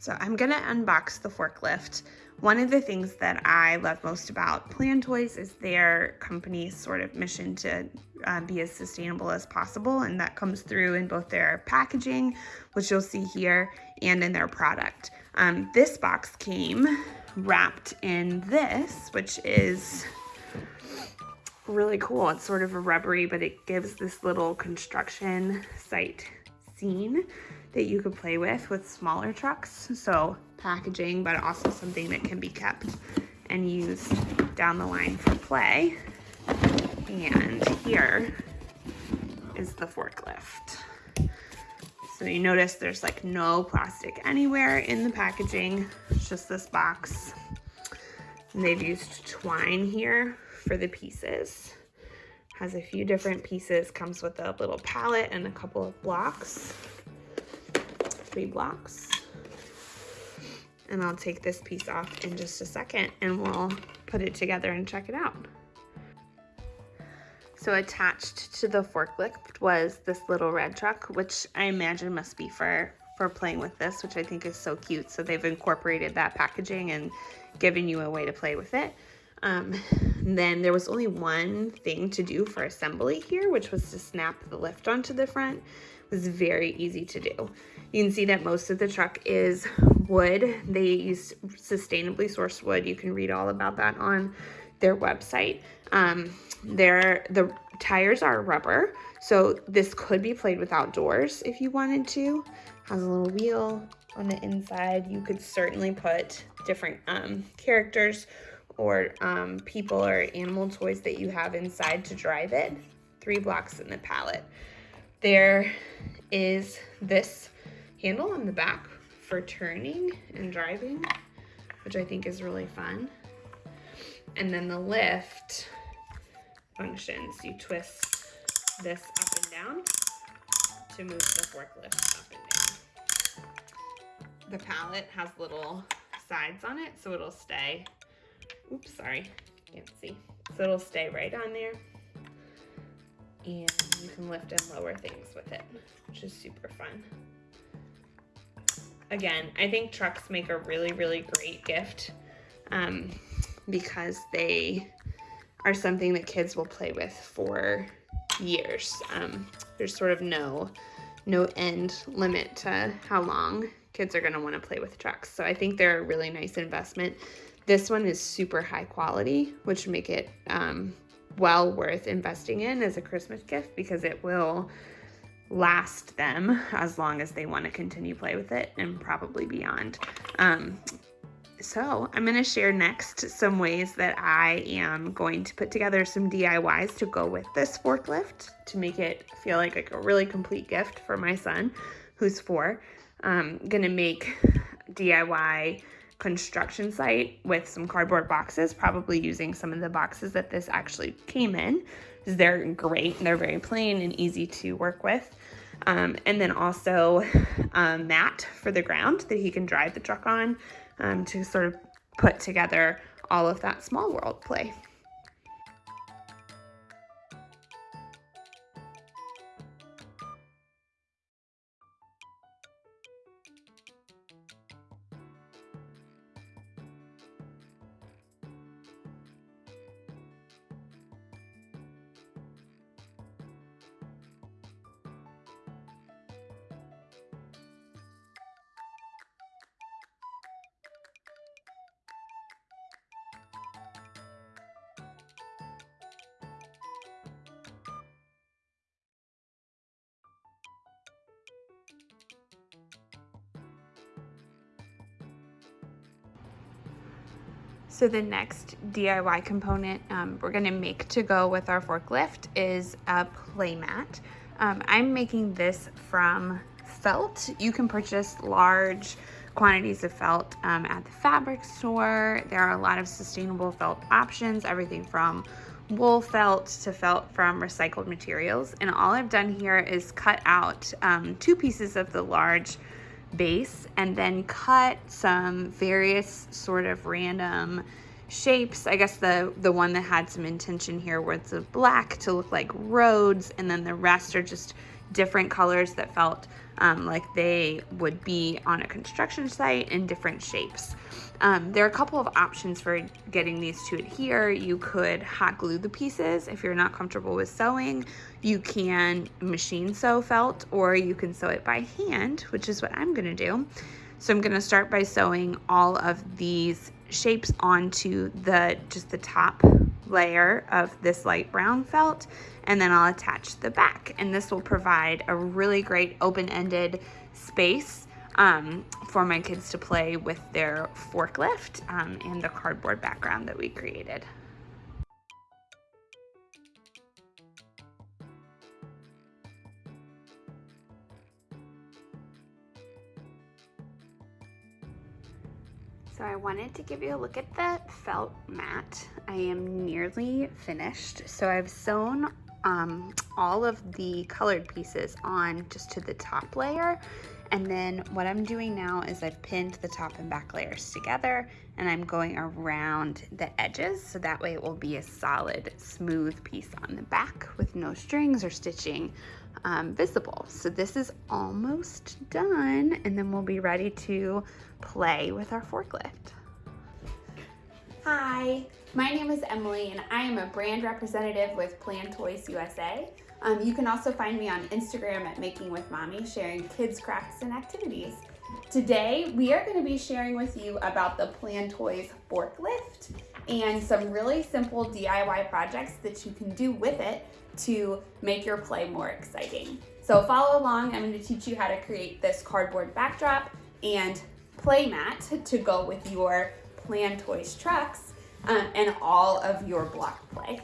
So I'm gonna unbox the forklift. One of the things that I love most about Plan Toys is their company's sort of mission to uh, be as sustainable as possible, and that comes through in both their packaging, which you'll see here, and in their product. Um, this box came wrapped in this, which is really cool. It's sort of a rubbery, but it gives this little construction site scene that you could play with with smaller trucks. So packaging, but also something that can be kept and used down the line for play. And here is the forklift. So you notice there's like no plastic anywhere in the packaging. It's just this box. And they've used twine here for the pieces. Has a few different pieces, comes with a little pallet and a couple of blocks three blocks. And I'll take this piece off in just a second and we'll put it together and check it out. So attached to the forklift was this little red truck, which I imagine must be for, for playing with this, which I think is so cute. So they've incorporated that packaging and given you a way to play with it. Um, then there was only one thing to do for assembly here, which was to snap the lift onto the front. It was very easy to do. You can see that most of the truck is wood. They use sustainably sourced wood. You can read all about that on their website. Um, the tires are rubber, so this could be played with outdoors if you wanted to. Has a little wheel on the inside. You could certainly put different um, characters or um, people or animal toys that you have inside to drive it. Three blocks in the pallet. There is this handle on the back for turning and driving, which I think is really fun. And then the lift functions. You twist this up and down to move the forklift up and down. The pallet has little sides on it, so it'll stay. Oops, sorry, can't see. So it'll stay right on there. And you can lift and lower things with it, which is super fun again, I think trucks make a really, really great gift um, because they are something that kids will play with for years. Um, there's sort of no no end limit to how long kids are going to want to play with trucks. So I think they're a really nice investment. This one is super high quality, which make it um, well worth investing in as a Christmas gift because it will last them as long as they want to continue play with it and probably beyond. Um, so I'm going to share next some ways that I am going to put together some DIYs to go with this forklift to make it feel like, like a really complete gift for my son who's four. I'm going to make DIY construction site with some cardboard boxes, probably using some of the boxes that this actually came in. Cause They're great. And they're very plain and easy to work with. Um, and then also a mat for the ground that he can drive the truck on um, to sort of put together all of that small world play. So the next DIY component um, we're gonna make to go with our forklift is a playmat. Um, I'm making this from felt. You can purchase large quantities of felt um, at the fabric store. There are a lot of sustainable felt options, everything from wool felt to felt from recycled materials. And all I've done here is cut out um, two pieces of the large base and then cut some various sort of random shapes. I guess the, the one that had some intention here was the black to look like roads and then the rest are just different colors that felt um, like they would be on a construction site in different shapes. Um, there are a couple of options for getting these to adhere. You could hot glue the pieces if you're not comfortable with sewing. You can machine sew felt or you can sew it by hand, which is what I'm gonna do. So I'm gonna start by sewing all of these shapes onto the just the top layer of this light brown felt and then I'll attach the back and this will provide a really great open-ended space um, for my kids to play with their forklift um, and the cardboard background that we created. So I wanted to give you a look at the felt mat. I am nearly finished. So I've sewn um, all of the colored pieces on just to the top layer and then what I'm doing now is I've pinned the top and back layers together and I'm going around the edges so that way it will be a solid smooth piece on the back with no strings or stitching um, visible. So this is almost done and then we'll be ready to play with our forklift. Hi, my name is Emily and I am a brand representative with Plan Toys USA. Um, you can also find me on Instagram at Making with Mommy, sharing kids crafts and activities. Today, we are gonna be sharing with you about the Plan Toys forklift and some really simple DIY projects that you can do with it to make your play more exciting. So follow along, I'm gonna teach you how to create this cardboard backdrop and play mat to go with your Plan Toys trucks um, and all of your block play.